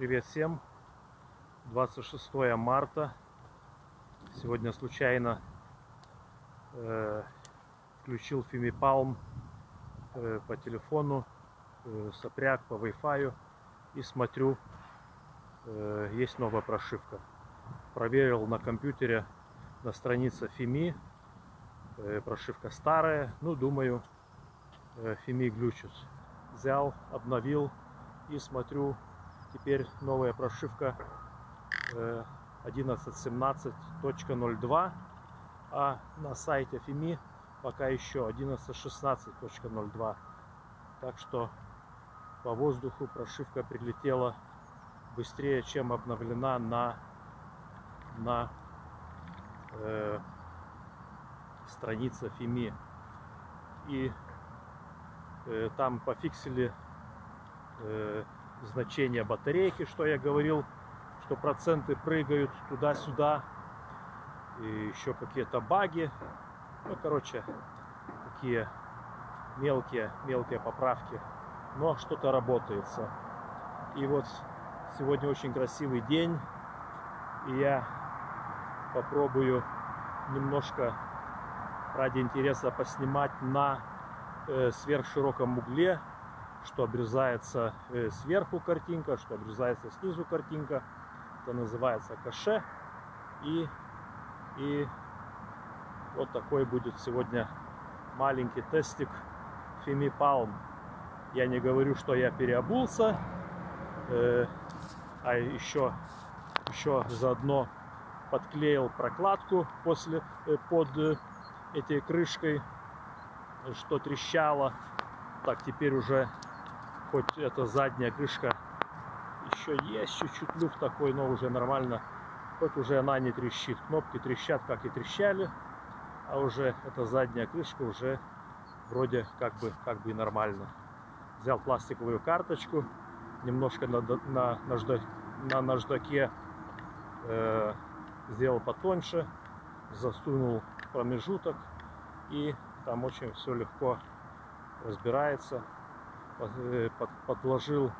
Привет всем! 26 марта. Сегодня случайно э, включил Фимипалм э, по телефону, э, сопряг по Wi-Fi и смотрю, э, есть новая прошивка. Проверил на компьютере на странице Фими, э, прошивка старая, ну думаю, э, Фими глючит. Взял, обновил и смотрю, теперь новая прошивка 11.17.02, а на сайте Фими пока еще 11.16.02. Так что по воздуху прошивка прилетела быстрее, чем обновлена на, на э, странице Фими. И э, там пофиксили э, значение батарейки, что я говорил, что проценты прыгают туда-сюда. И еще какие-то баги. Ну, короче, такие мелкие, мелкие поправки. Но что-то работается. И вот сегодня очень красивый день. И я попробую немножко ради интереса поснимать на э, сверхшироком угле что обрезается э, сверху картинка, что обрезается снизу картинка. Это называется каше. И, и вот такой будет сегодня маленький тестик Фими Палм. Я не говорю, что я переобулся, э, а еще, еще заодно подклеил прокладку после, э, под э, этой крышкой, что трещало. Так, теперь уже хоть эта задняя крышка еще есть чуть-чуть люфт такой, но уже нормально. Хоть уже она не трещит. Кнопки трещат, как и трещали. А уже эта задняя крышка уже вроде как бы, как бы и нормально. Взял пластиковую карточку, немножко на, на, нажда, на наждаке э, сделал потоньше, засунул промежуток и там очень все легко разбирается. Э, подложил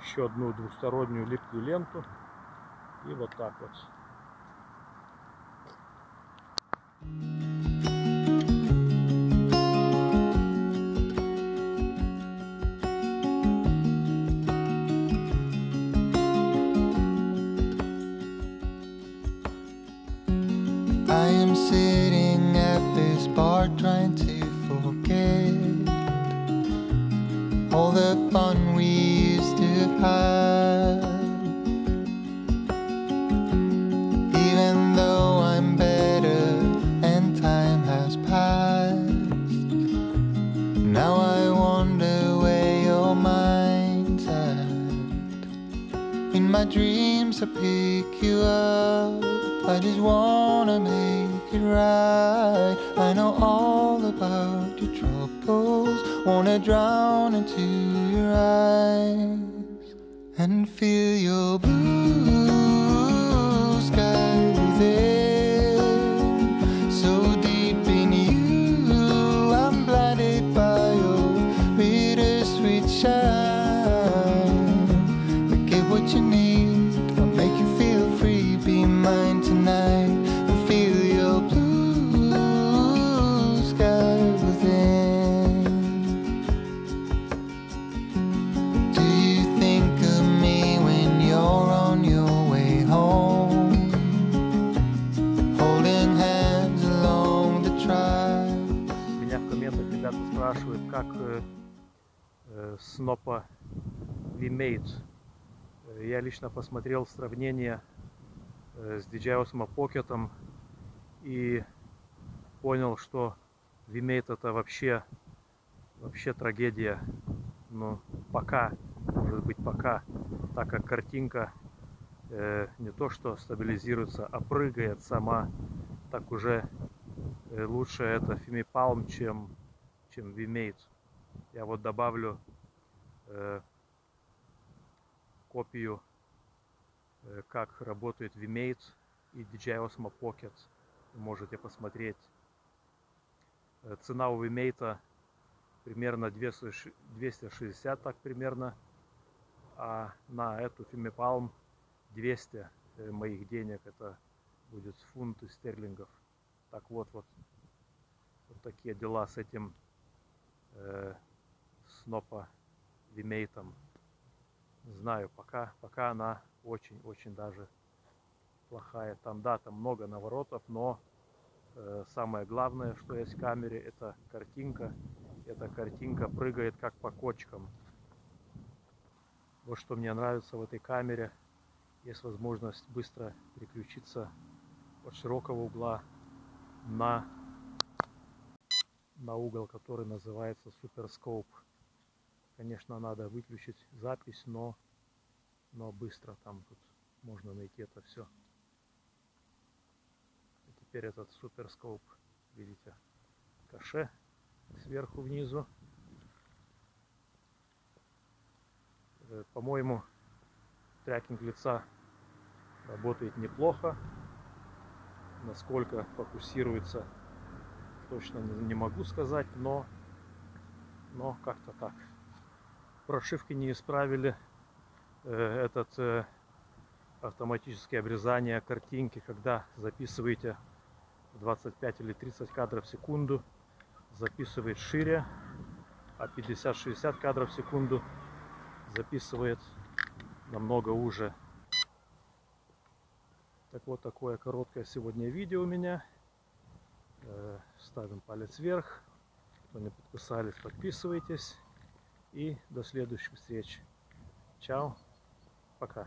еще одну двухстороннюю липкую ленту. И вот так вот. I am sitting at this bar trying to all the fun we used to have. Even though I'm better and time has passed, now I wonder where your mind's at. In my dreams, I pick you up. I just wanna make it right. I know all about your troubles. Wanna drown into your eyes and feel your blue снопа VMate. Я лично посмотрел сравнение э, с DJI Osmo Pocket и понял, что VMate это вообще вообще трагедия. Но пока, может быть пока, так как картинка э, не то что стабилизируется, а прыгает сама, так уже э, лучше это Fimi Palm, чем чем VMate. Я вот добавлю копию, э, как работает VMate и DJI Osmo Pocket. Вы можете посмотреть. Э, цена у VMate примерно 260 так примерно. а на эту Фимипалм 200 э, моих денег, это будет фунты стерлингов. Так вот, вот, вот такие дела с этим э, снопа вимейтом. Знаю, пока, пока она очень-очень даже плохая. Там, да, там много наворотов, но э, самое главное, что есть в камере, это картинка. Эта картинка прыгает как по кочкам. Вот что мне нравится в этой камере. Есть возможность быстро переключиться от широкого угла на, на угол, который называется суперскоп. Конечно, надо выключить запись, но, но быстро там тут можно найти это все. И теперь этот суперскоп, видите, каше сверху внизу. Э, по-моему, трекинг лица работает неплохо. Насколько фокусируется, точно не могу сказать, но, но как-то так. Прошивки не исправили э, этот э, автоматическое обрезание картинки, когда записываете 25 или 30 кадров в секунду, записывает шире, а 50-60 кадров в секунду записывает намного уже. Так вот, такое короткое сегодня видео у меня. Э, ставим палец вверх. Кто не подписались, подписывайтесь. И до следующих встреч. Чао. Пока.